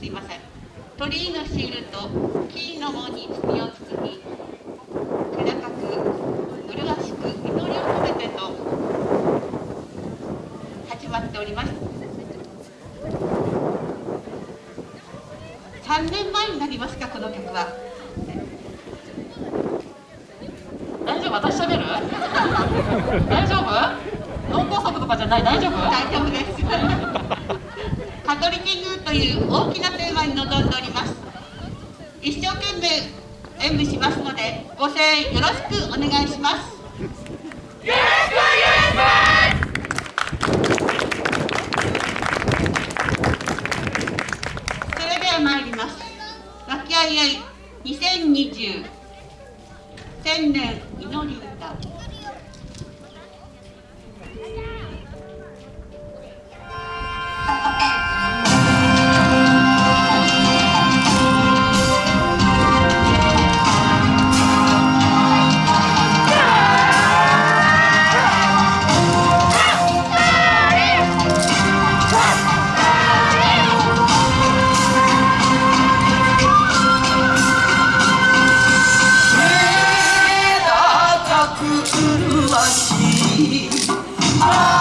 すいません。鳥居のシールと木の門に罪を包み気高く麗しく祈りを込めてと始まっております。3年前になりますかこの曲は。大丈夫？私しゃべる？大丈夫？脳梗塞とかじゃない？大丈夫？大丈夫です。カトリキングという大きなテーマに臨んでおります。一生懸命演舞しますのでご声援よろしくお願いします。よろしくお願いします。それでは参ります。和気あいあい2020千年祈り歌。Ah!